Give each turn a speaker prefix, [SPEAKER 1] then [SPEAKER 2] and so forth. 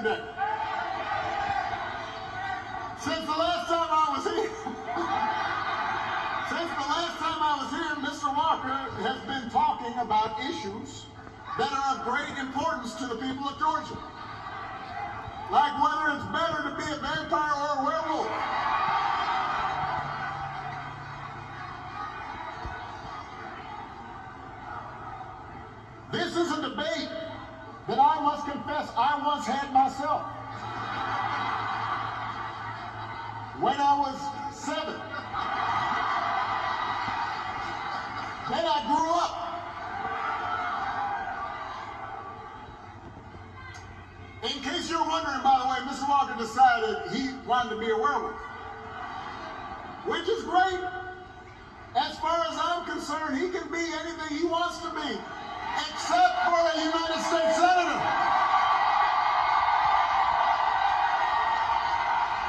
[SPEAKER 1] Since the last time I was here, since the last time I was here, Mr. Walker has been talking about issues that are of great importance to the people of Georgia. Like whether it's better to be a vampire or a werewolf. This is a debate that I must confess I once had myself. When I was seven. Then I grew up. In case you're wondering, by the way, Mr. Walker decided he wanted to be a werewolf. Which is great. As far as I'm concerned, he can be anything he wants to be